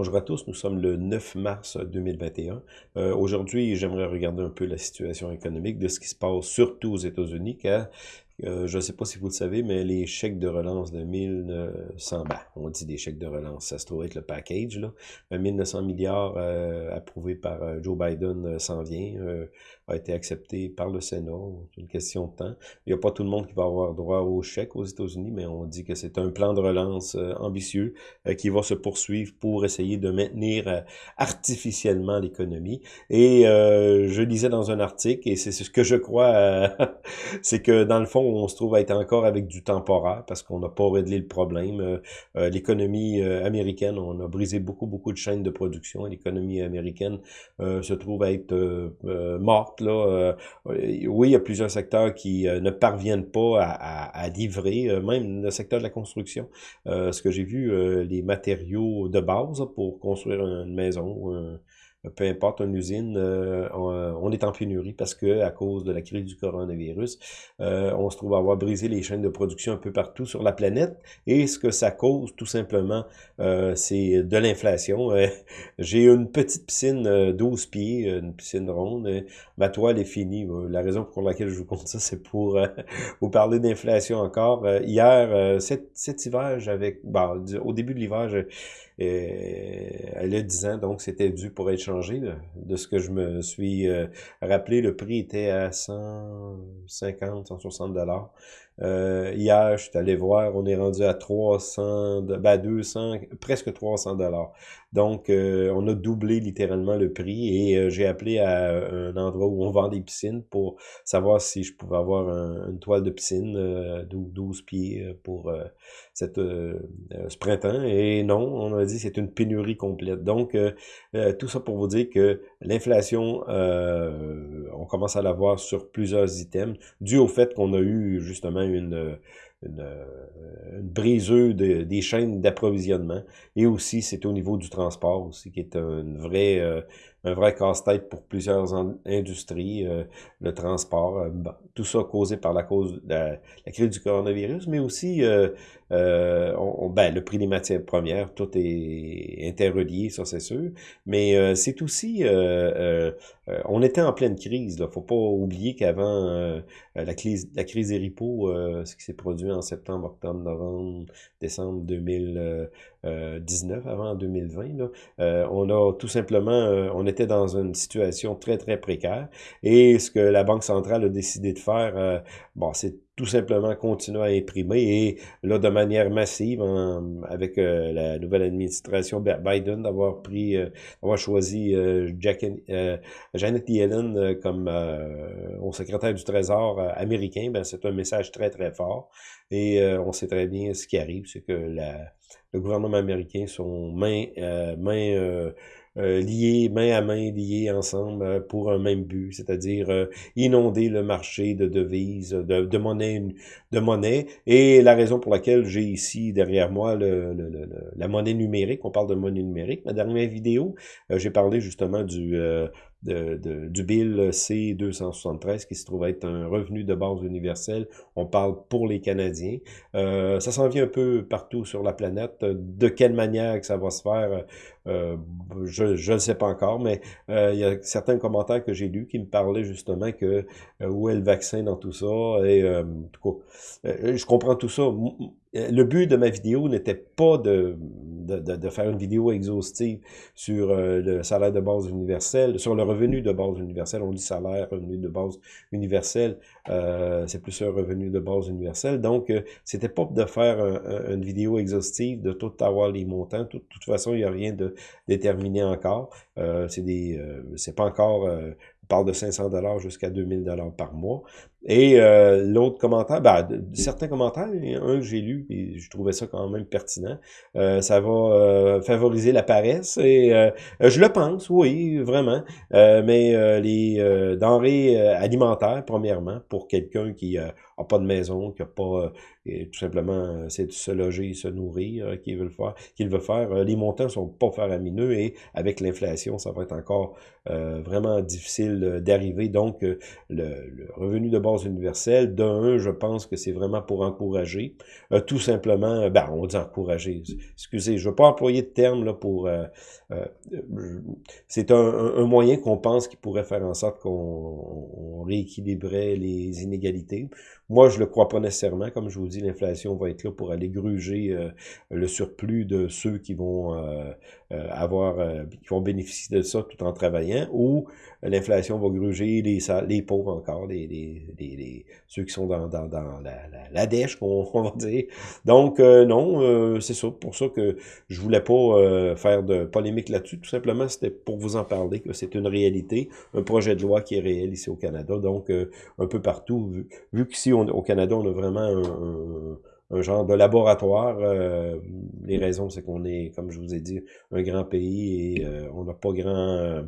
Bonjour à tous, nous sommes le 9 mars 2021. Euh, Aujourd'hui, j'aimerais regarder un peu la situation économique de ce qui se passe surtout aux États-Unis, car euh, je ne sais pas si vous le savez, mais les chèques de relance de 1900, ben, on dit des chèques de relance, ça se trouve être le package, là. 1900 milliards euh, approuvés par Joe Biden s'en vient, a été accepté par le Sénat, c'est une question de temps. Il n'y a pas tout le monde qui va avoir droit aux chèques aux États-Unis, mais on dit que c'est un plan de relance ambitieux qui va se poursuivre pour essayer de maintenir artificiellement l'économie. Et je lisais dans un article, et c'est ce que je crois, c'est que dans le fond, on se trouve à être encore avec du temporaire parce qu'on n'a pas réglé le problème. Euh, euh, l'économie euh, américaine, on a brisé beaucoup, beaucoup de chaînes de production. L'économie américaine se trouve à être morte. Là. oui, il y a plusieurs secteurs qui ne parviennent pas à, livrer, même le secteur de la construction. ce que j'ai vu, les matériaux de base pour construire une maison, peu importe, une usine, euh, euh, on, est en pénurie parce que à cause de la crise du coronavirus, euh, on se trouve à avoir brisé les chaînes de production un peu partout sur la planète. Et ce que ça cause, tout simplement, c'est de l'inflation. J'ai une petite piscine 12 pieds, une piscine ronde. ma toile est finie. La raison pour laquelle je vous compte ça, c'est pour vous parler d'inflation encore. hier, cet, cet hiver, j'avais... Bon, au début de l'hiver, elle a 10 ans, donc c'était dû pour être changé. De ce que je me suis euh, rappelé, le prix était à 150, 160 dollars. Euh, hier, je suis allé voir, on est rendu à 300, ben 200, presque 300 dollars. Donc, euh, on a doublé littéralement le prix et euh, j'ai appelé à un endroit où on vend des piscines pour savoir si je pouvais avoir une toile de piscine de 12 pieds pour cette, ce printemps. Et non, on a dit c'est une pénurie complète. Donc, tout ça pour vous dire que l'inflation, on commence à la voir sur plusieurs items, dû au fait qu'on a eu justement une, une, une briseuse des chaînes d'approvisionnement. Et aussi, c'est au niveau du transport aussi, qui est une vraie, euh, un vrai casse-tête pour plusieurs industries, euh, le transport, euh, tout ça causé par la cause de la, crise du coronavirus, mais aussi euh, on, ben, le prix des matières premières, tout est interrelié, ça c'est sûr, mais c'est aussi, on était en pleine crise, il faut pas oublier qu'avant la crise, la crise des ripos, ce qui s'est produit en septembre, octobre, novembre, décembre 2019, avant 2020, là, on a tout simplement, on était dans une situation très, très précaire. Et ce que la Banque centrale a décidé de faire, euh, bon, c'est tout simplement continuer à imprimer et là, de manière massive, avec euh, la nouvelle administration Biden, d'avoir pris, euh, d'avoir choisi Jack, Janet Yellen comme au secrétaire du Trésor américain, ben, c'est un message très, très fort. Et on sait très bien ce qui arrive, c'est que le gouvernement américain sont main, main euh, liés, main à main, liés ensemble euh, pour un même but, c'est-à-dire euh, inonder le marché de devises, de, de, monnaie, de monnaie. Et la raison pour laquelle j'ai ici derrière moi le, la monnaie numérique, on parle de monnaie numérique. Ma dernière vidéo, j'ai parlé justement du du bill C-273 qui se trouve être un revenu de base universel. On parle pour les Canadiens. Euh, ça s'en vient un peu partout sur la planète. De quelle manière que ça va se faire, euh, je ne sais pas encore, mais euh, il y a certains commentaires que j'ai lus qui me parlaient justement que où est le vaccin dans tout ça. Et je comprends tout ça le but de ma vidéo n'était pas de, de, faire une vidéo exhaustive sur euh, le salaire de base universel, sur le revenu de base universel. On dit salaire, revenu de base universel, euh, c'est plus un revenu de base universel. Donc, euh, c'était pas de faire une vidéo exhaustive, de tout avoir les montants. De toute façon, il n'y a rien de déterminé encore. c'est des, c'est pas encore parle de 500 dollars jusqu'à 2000 dollars par mois. Et euh, l'autre commentaire, ben, certains commentaires, un que j'ai lu, et je trouvais ça quand même pertinent, euh, ça va euh, favoriser la paresse, et je le pense, oui, vraiment, mais les denrées alimentaires, premièrement, pour quelqu'un qui a pas de maison, qui a pas, tout simplement, c'est de se loger, se nourrir, qu'il veut le faire, qu'il veut faire, les montants sont pas faramineux, et avec l'inflation, ça va être encore vraiment difficile d'arriver, donc le, le revenu de base base universelle. D'un, je pense que c'est vraiment pour encourager. Euh, tout simplement, ben, on dit encourager. Excusez, je ne veux pas employer de terme là, pour... Euh, euh, c'est un, moyen qu'on pense qui pourrait faire en sorte qu'on rééquilibrait les inégalités. Moi, je le crois pas nécessairement. Comme je vous dis, l'inflation va être là pour aller gruger le surplus de ceux qui vont avoir, qui vont bénéficier de ça tout en travaillant, ou l'inflation va gruger les, les pauvres encore, les, les, ceux qui sont dans, dans, dans la, la, la dèche, on, va dire. Donc, euh, non, euh, c'est ça. Pour ça que je voulais pas euh, faire de polémique là-dessus. Tout simplement, c'était pour vous en parler, que c'est une réalité, un projet de loi qui est réel ici au Canada. Donc, un peu partout, vu, vu qu'ici au Canada, on a vraiment un, un genre de laboratoire. les raisons, c'est qu'on est, comme je vous ai dit, un grand pays et on n'a pas grand... Euh,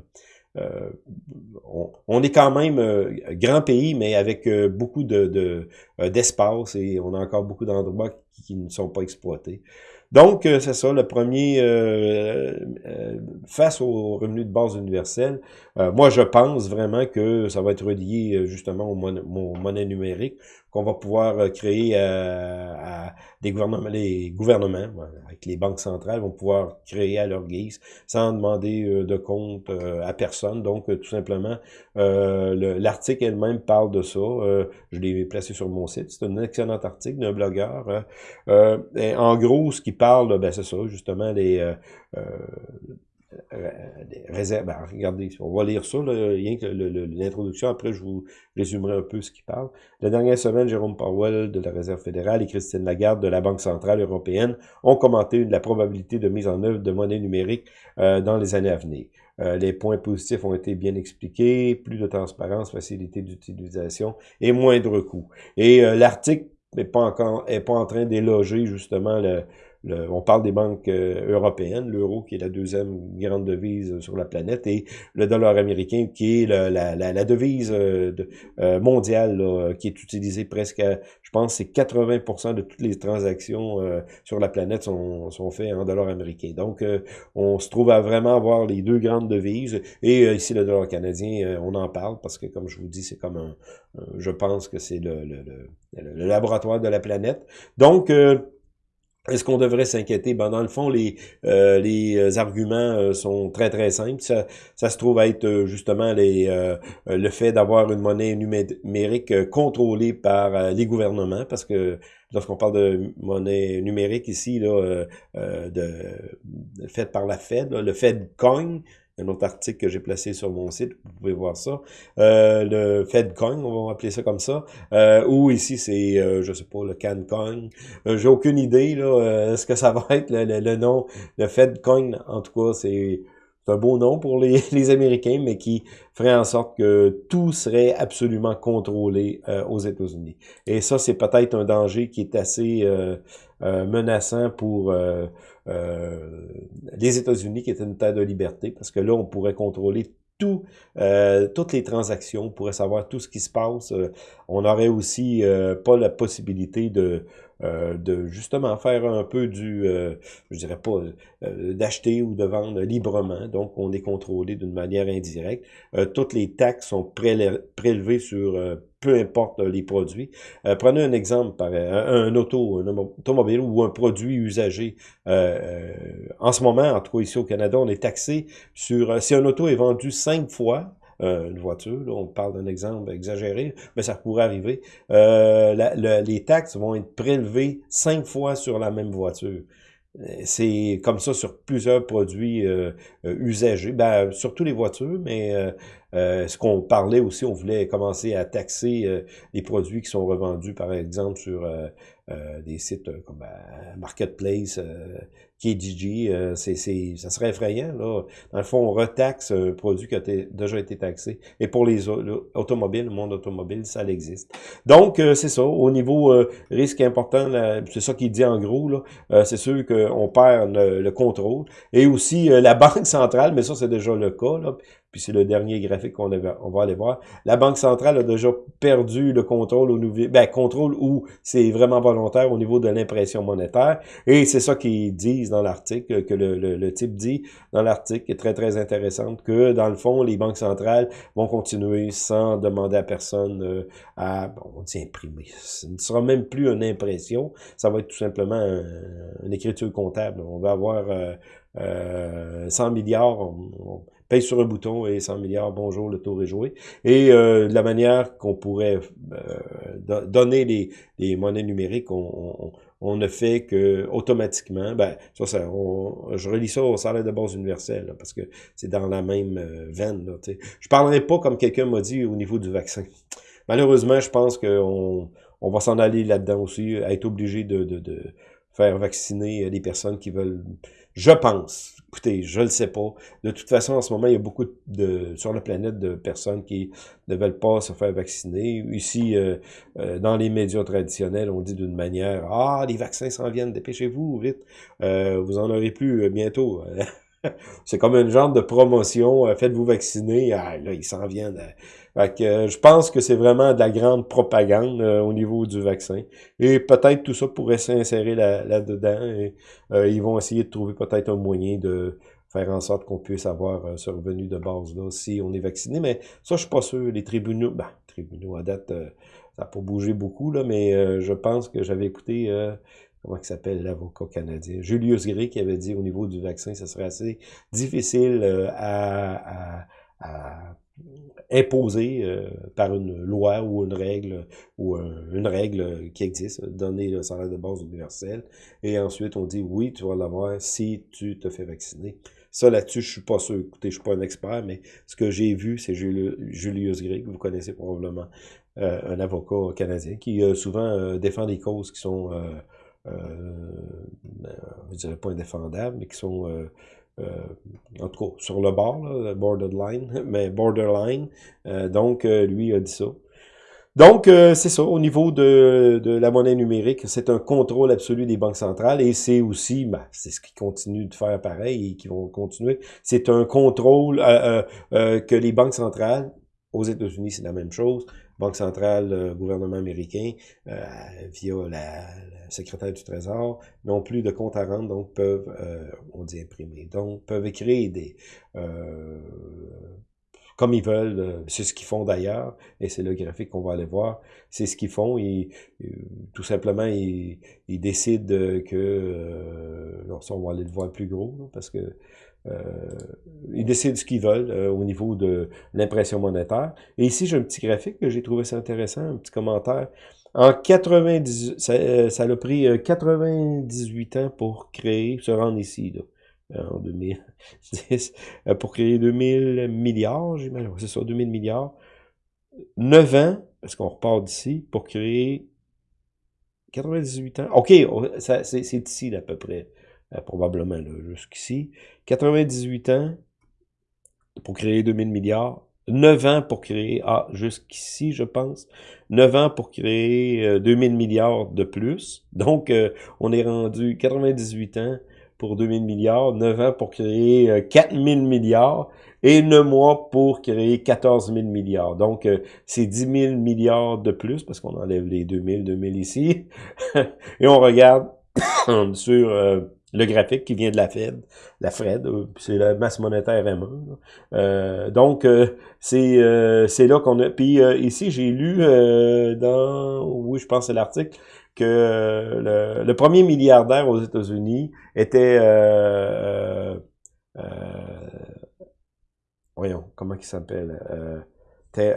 on, est quand même euh, grand pays, mais avec euh, beaucoup de d'espace et on a encore beaucoup d'endroits qui, ne sont pas exploités. Donc, c'est ça, le premier, face au revenu de base universel, moi, je pense vraiment que ça va être relié justement au, au monnaie numérique qu'on va pouvoir euh, créer euh, à des gouvernements, les gouvernements, avec les banques centrales, vont pouvoir créer à leur guise, sans demander euh, de compte à personne. Donc, tout simplement, l'article elle-même parle de ça. je l'ai placé sur mon site. C'est un excellent article d'un blogueur. en gros, ce qui parle, ben, c'est ça, justement, les euh, réserves. Ben, regardez, on va lire ça, rien que l'introduction. Après, je vous résumerai un peu ce qui parle. La dernière semaine, Jérôme Powell de la Réserve fédérale et Christine Lagarde de la Banque centrale européenne ont commenté la probabilité de mise en œuvre de monnaie numérique euh, dans les années à venir. Euh, les points positifs ont été bien expliqués, plus de transparence, facilité d'utilisation et moindre coût. Et l'article n'est pas encore est pas en train d'éloger justement le, on parle des banques euh, européennes, l'euro qui est la deuxième grande devise sur la planète, et le dollar américain qui est la, devise euh, euh, mondiale qui est utilisée presque, je pense, c'est 80% de toutes les transactions sur la planète sont, faites en dollars américains. Donc, on se trouve à vraiment avoir les deux grandes devises, et ici le dollar canadien, on en parle parce que, comme je vous dis, c'est comme un, je pense que c'est le, laboratoire de la planète. Donc, est-ce qu'on devrait s'inquiéter? Ben, dans le fond, les, euh, les euh, arguments euh, sont très, très simples. Ça, se trouve être justement le fait d'avoir une monnaie numérique contrôlée par les gouvernements, parce que lorsqu'on parle de monnaie numérique ici, là, de, faite par la Fed, le Fed Coin, un autre article que j'ai placé sur mon site, vous pouvez voir ça. Euh, le FedCoin, on va appeler ça comme ça. Euh, ou ici, c'est, euh, je sais pas, le CanCoin. Euh, j'ai aucune idée, là, euh, ce que ça va être, le, le, nom. Le FedCoin, en tout cas, c'est un beau nom pour les, les, Américains, mais qui ferait en sorte que tout serait absolument contrôlé aux États-Unis. Et ça, c'est peut-être un danger qui est assez menaçant pour euh, les États-Unis, qui est une terre de liberté, parce que là, on pourrait contrôler tout, euh, toutes les transactions, on pourrait savoir tout ce qui se passe. Euh, on aurait aussi pas la possibilité de, de justement faire un peu du, je dirais pas, d'acheter ou de vendre librement. Donc, on est contrôlé d'une manière indirecte. toutes les taxes sont prélevées sur peu importe les produits. Euh, prenez un exemple, par, un, auto, un automobile ou un produit usagé. Euh, euh, en ce moment, en tout cas ici au Canada, on est taxé sur... si un auto est vendu cinq fois, une voiture, là, on parle d'un exemple exagéré, mais ça pourrait arriver, les taxes vont être prélevées cinq fois sur la même voiture. C'est comme ça sur plusieurs produits usagés, ben, surtout les voitures, mais euh, ce qu'on parlait aussi, on voulait commencer à taxer euh, les produits qui sont revendus, par exemple, sur euh, des sites comme Marketplace, KDG, c'est, ça serait effrayant. Là. Dans le fond, on retaxe un produit qui a déjà été taxé. Et pour les automobiles, le monde automobile, ça existe. Donc, c'est ça. Au niveau risque important, c'est ça qu'il dit en gros. Là, c'est sûr qu'on perd le, contrôle. Et aussi la Banque centrale, mais ça, c'est déjà le cas. Là, puis c'est le dernier graphique qu'on on va aller voir. La Banque centrale a déjà perdu le contrôle au niveau, ben, contrôle où c'est vraiment volontaire au niveau de l'impression monétaire. Et c'est ça qu'ils disent dans l'article, que le, type dit dans l'article, qui est très, très intéressante, que dans le fond, les banques centrales vont continuer sans demander à personne euh, à, bon, on imprimer. Ce ne sera même plus une impression, ça va être tout simplement une écriture comptable. On va avoir euh, euh, 100 milliards, on, paye sur un bouton et 100 milliards, bonjour, le tour est joué. Et euh, la manière qu'on pourrait euh, donner les, monnaies numériques, on, on, ne fait que automatiquement, ben, ça, ça je relis ça au salaire de base universel, parce que c'est dans la même euh, veine. Là, je parlerai pas comme quelqu'un m'a dit au niveau du vaccin. Malheureusement, je pense qu'on on va s'en aller là-dedans aussi, être obligé de, de, de faire vacciner les personnes qui veulent je pense. Écoutez, je le sais pas. De toute façon, en ce moment, il y a beaucoup de sur la planète de personnes qui ne veulent pas se faire vacciner. Ici, euh, euh, dans les médias traditionnels, on dit d'une manière Ah, les vaccins s'en viennent, dépêchez-vous, vite. Euh, vous en aurez plus bientôt. C'est comme une genre de promotion. Faites-vous vacciner. Ah, là, ils s'en viennent. Fait que, euh, je pense que c'est vraiment de la grande propagande euh, au niveau du vaccin. Et peut-être tout ça pourrait s'insérer là-dedans. et euh, ils vont essayer de trouver peut-être un moyen de faire en sorte qu'on puisse avoir ce revenu de base là si on est vacciné. Mais ça, je suis pas sûr. Les tribunaux, ben, tribunaux à date, ça n'a pas bougé beaucoup, là, mais je pense que j'avais écouté comment il s'appelle l'avocat canadien, Julius Gray, qui avait dit au niveau du vaccin, ça serait assez difficile à, à imposé euh, par une loi ou une règle ou une règle qui existe, donner le salaire de base universel. Et ensuite, on dit oui, tu vas l'avoir si tu te fais vacciner. Ça, là-dessus, je suis pas sûr. Écoutez, je suis pas un expert, mais ce que j'ai vu, c'est Julius Gray, vous connaissez probablement, euh, un avocat canadien qui euh, souvent défend des causes qui sont, je dirais pas indéfendables, mais qui sont en tout cas, sur le bord, borderline, mais borderline. Euh, donc, euh, lui a dit ça. Donc, c'est ça, au niveau de, de la monnaie numérique, c'est un contrôle absolu des banques centrales et c'est aussi, ben, c'est ce qu'ils continuent de faire pareil et qui vont continuer, c'est un contrôle que les banques centrales, aux États-Unis, c'est la même chose, Banque centrale, euh, gouvernement américain, euh, via la, secrétaire du Trésor, n'ont plus de compte à rendre, donc peuvent, euh, on dit imprimer, donc peuvent écrire des... comme ils veulent, c'est ce qu'ils font d'ailleurs, et c'est le graphique qu'on va aller voir, c'est ce qu'ils font, ils, tout simplement, ils, décident que, alors ça on va aller le voir plus gros, parce que euh, ils décident ce qu'ils veulent euh, au niveau de l'impression monétaire. Et ici, j'ai un petit graphique que j'ai trouvé ça intéressant, un petit commentaire. En 90, ça, euh, ça a pris 98 ans pour créer, se rendre ici, là, en 2010, pour créer 2000 milliards, j'imagine, c'est ça, 2000 milliards. 9 ans, parce qu'on repart d'ici, pour créer 98 ans. OK, c'est ici, à peu près. Euh, probablement jusqu'ici. 98 ans pour créer 2000 milliards. 9 ans pour créer, ah, jusqu'ici, je pense, 9 ans pour créer 2000 euh, milliards de plus. Donc, euh, on est rendu 98 ans pour 2000 milliards, 9 ans pour créer 4000 milliards et 9 mois pour créer 14 000 milliards. Donc, c'est 10 000 milliards de plus parce qu'on enlève les 2000, 2000 ici. et on regarde sur le graphique qui vient de la Fed, la Fred, euh, c'est la masse monétaire M1. Euh, donc, euh, c'est c'est là qu'on a... Puis ici, j'ai lu dans... Oui, je pense c'est l'article, que le, premier milliardaire aux États-Unis était... voyons, comment il s'appelle? était,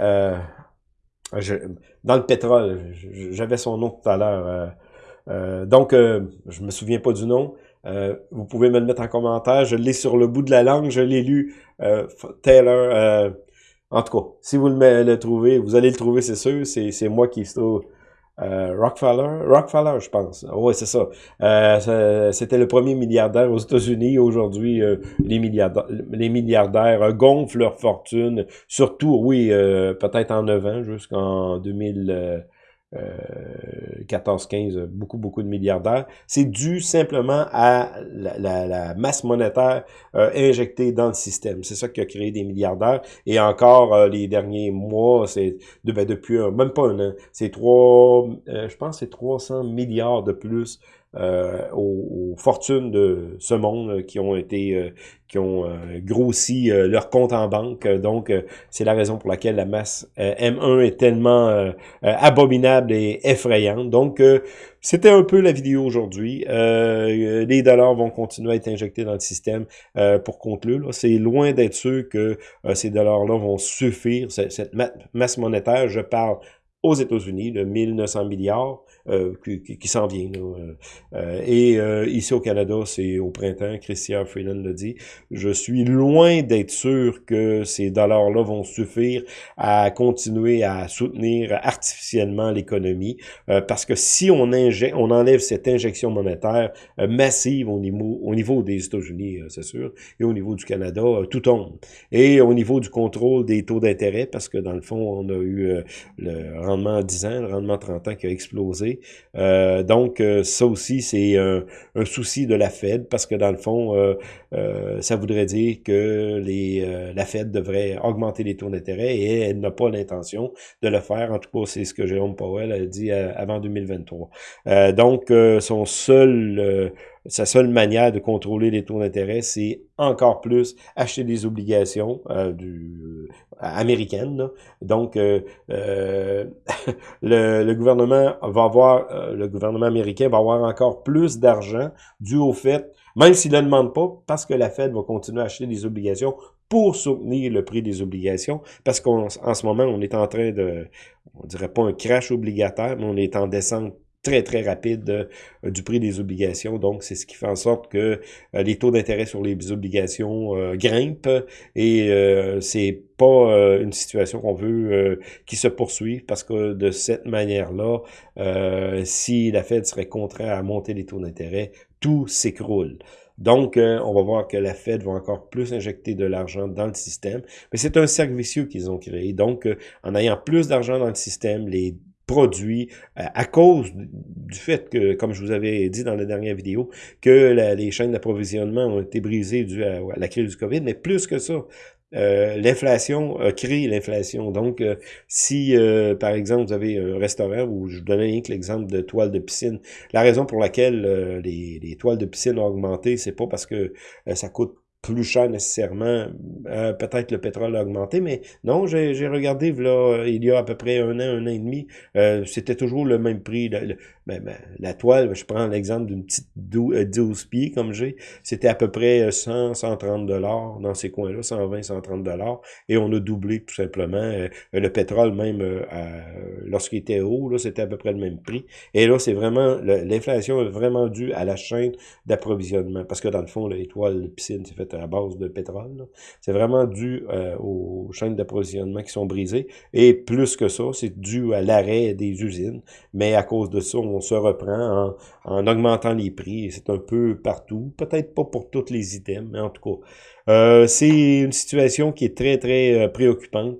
dans le pétrole, j'avais son nom tout à l'heure. donc, je me souviens pas du nom, euh, vous pouvez me le mettre en commentaire. Je l'ai sur le bout de la langue. Je l'ai lu. Euh, Taylor. Euh, en tout cas, si vous le, trouvez, vous allez le trouver, c'est sûr. C'est moi qui trouve. Rockefeller, Rockefeller, je pense. Oui, c'est ça. C'était le premier milliardaire aux États-Unis. Aujourd'hui, les milliardaires, les milliardaires gonflent leur fortune. Surtout, oui, peut-être en 9 ans, jusqu'en 2000. 14-15, euh, beaucoup, beaucoup de milliardaires. C'est dû simplement à la, masse monétaire euh, injectée dans le système. C'est ça qui a créé des milliardaires. Et encore, euh, les derniers mois, c'est de, ben, depuis même pas un an, c'est trois, je pense c'est 300 milliards de plus euh, aux, fortunes de ce monde euh, qui ont été euh, qui ont grossi leur compte en banque. Donc, c'est la raison pour laquelle la masse M1 est tellement abominable et effrayante. Donc, c'était un peu la vidéo aujourd'hui. les dollars vont continuer à être injectés dans le système pour conclure. C'est loin d'être sûr que ces dollars-là vont suffire, cette masse monétaire. Je parle aux États-Unis, de 1900 milliards, euh, qui, qui, s'en vient. Euh, euh, et ici au Canada, c'est au printemps, Christian Freeland l'a dit, je suis loin d'être sûr que ces dollars-là vont suffire à continuer à soutenir artificiellement l'économie, parce que si on, injecte, on enlève cette injection monétaire massive au niveau, au niveau des États-Unis, c'est sûr, et au niveau du Canada, tout tombe. Et au niveau du contrôle des taux d'intérêt, parce que dans le fond, on a eu le rendement à 10 ans, le rendement 30 ans qui a explosé, euh, donc, euh, ça aussi, c'est un, souci de la Fed, parce que dans le fond, euh, ça voudrait dire que les, la Fed devrait augmenter les taux d'intérêt et elle n'a pas l'intention de le faire. En tout cas, c'est ce que Jérôme Powell a dit avant 2023. donc, son seul sa seule manière de contrôler les taux d'intérêt, c'est encore plus acheter des obligations euh, du, euh, américaines. Donc, euh, le, le, gouvernement va avoir, le gouvernement américain va avoir encore plus d'argent dû au fait, même s'il ne le demande pas, parce que la Fed va continuer à acheter des obligations pour soutenir le prix des obligations, parce qu'en ce moment, on est en train de, on dirait pas un crash obligataire, mais on est en descente très, très rapide euh, du prix des obligations. Donc, c'est ce qui fait en sorte que euh, les taux d'intérêt sur les obligations euh, grimpent et c'est pas une situation qu'on veut qui se poursuive parce que de cette manière-là, si la Fed serait contrainte à monter les taux d'intérêt, tout s'écroule. Donc, on va voir que la Fed va encore plus injecter de l'argent dans le système. Mais c'est un cercle vicieux qu'ils ont créé. Donc, en ayant plus d'argent dans le système, les produits euh, à cause du fait que, comme je vous avais dit dans la dernière vidéo, que les chaînes d'approvisionnement ont été brisées dû à, la crise du COVID, mais plus que ça, euh, l'inflation a créé l'inflation. Donc, euh, si, par exemple, vous avez un restaurant où je vous donnais l'exemple de toiles de piscine, la raison pour laquelle les, les, toiles de piscine ont augmenté, c'est pas parce que ça coûte plus cher nécessairement. Euh, peut-être le pétrole a augmenté, mais non, j'ai regardé là, il y a à peu près un an, un an et demi, euh, c'était toujours le même prix. Ben, ben, la toile, je prends l'exemple d'une petite 12 euh, pieds comme j'ai, c'était à peu près 100, 130 dollars dans ces coins-là, 120, 130 dollars, et on a doublé tout simplement. le pétrole même, lorsqu'il était haut, c'était à peu près le même prix. Et là, c'est vraiment, l'inflation est vraiment due à la chaîne d'approvisionnement, parce que dans le fond, l'étoile de piscine, c'est fait à base de pétrole. C'est vraiment dû euh, aux chaînes d'approvisionnement qui sont brisées. Et plus que ça, c'est dû à l'arrêt des usines. Mais à cause de ça, on se reprend en, augmentant les prix. C'est un peu partout. Peut-être pas pour tous les items, mais en tout cas. Euh, c'est une situation qui est très, très euh, préoccupante.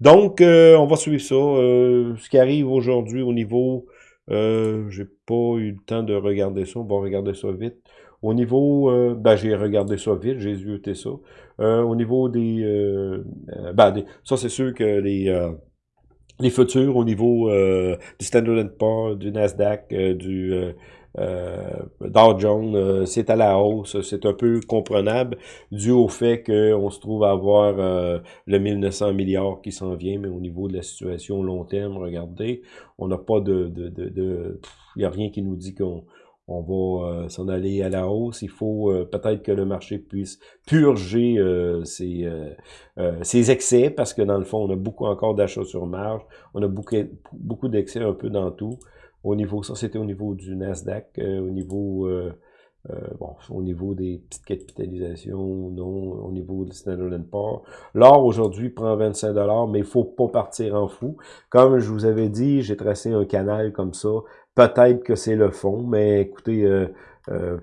Donc, on va suivre ça. ce qui arrive aujourd'hui au niveau... J'ai pas eu le temps de regarder ça. On va regarder ça vite. Au niveau, euh, ben, j'ai regardé ça vite, j'ai zioté ça. Euh, au niveau des, euh, ben, ça c'est sûr que les, les futurs au niveau du Standard Poor's, du Nasdaq, du Dow Jones, c'est à la hausse, c'est un peu comprenable dû au fait qu'on se trouve à avoir le 1900 milliards qui s'en vient, mais au niveau de la situation long terme, regardez, on n'a pas de, de, de, il n'y a rien qui nous dit qu'on on va euh, s'en aller à la hausse. Il faut euh, peut-être que le marché puisse purger euh, ses, ses, excès, parce que dans le fond, on a beaucoup encore d'achats sur marge. On a beaucoup, beaucoup d'excès un peu dans tout. Au niveau, ça c'était au niveau du Nasdaq, au niveau... bon, au niveau des petites capitalisations, non, au niveau du Standard Poor's. L'or aujourd'hui prend 25 mais il faut pas partir en fou. Comme je vous avais dit, j'ai tracé un canal comme ça Peut-être que c'est le fond, mais écoutez, euh, euh,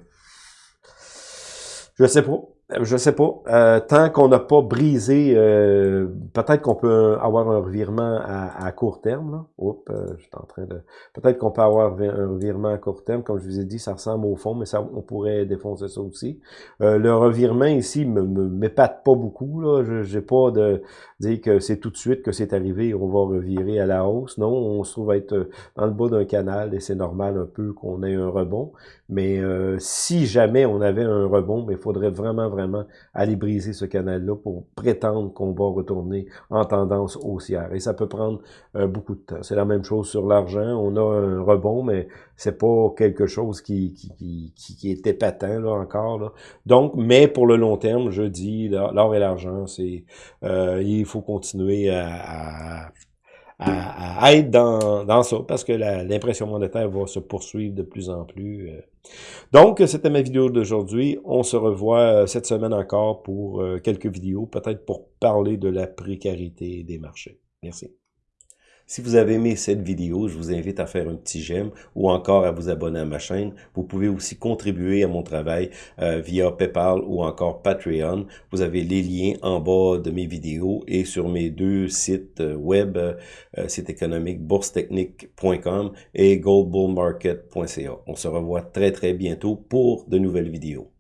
je sais pas. Je sais pas. Euh, tant qu'on n'a pas brisé, euh, peut-être qu'on peut avoir un revirement à, court terme. Oups, euh, je suis en train de. Peut-être qu'on peut avoir un revirement à court terme. Comme je vous ai dit, ça ressemble au fond, mais ça, on pourrait défoncer ça aussi. le revirement ici me m'épate pas beaucoup. Là. Je n'ai pas de dire que c'est tout de suite que c'est arrivé et on va revirer à la hausse. Non, on se trouve être dans le bas d'un canal et c'est normal un peu qu'on ait un rebond. Mais si jamais on avait un rebond, il faudrait vraiment, vraiment aller briser ce canal-là pour prétendre qu'on va retourner en tendance haussière. Et ça peut prendre euh, beaucoup de temps. C'est la même chose sur l'argent. On a un rebond, mais c'est pas quelque chose qui, qui, qui, qui est épatant là, encore. Donc, mais pour le long terme, je dis, l'or et l'argent, c'est euh, il faut continuer à à, être dans, dans ça, parce que l'impression monétaire va se poursuivre de plus en plus. Euh. Donc, c'était ma vidéo d'aujourd'hui. On se revoit euh, cette semaine encore pour euh, quelques vidéos, peut-être pour parler de la précarité des marchés. Merci. Si vous avez aimé cette vidéo, je vous invite à faire un petit j'aime ou encore à vous abonner à ma chaîne. Vous pouvez aussi contribuer à mon travail euh, via PayPal ou encore Patreon. Vous avez les liens en bas de mes vidéos et sur mes deux sites euh, web, euh, site économique boursetechnique.com et goldbullmarket.ca. On se revoit très très bientôt pour de nouvelles vidéos.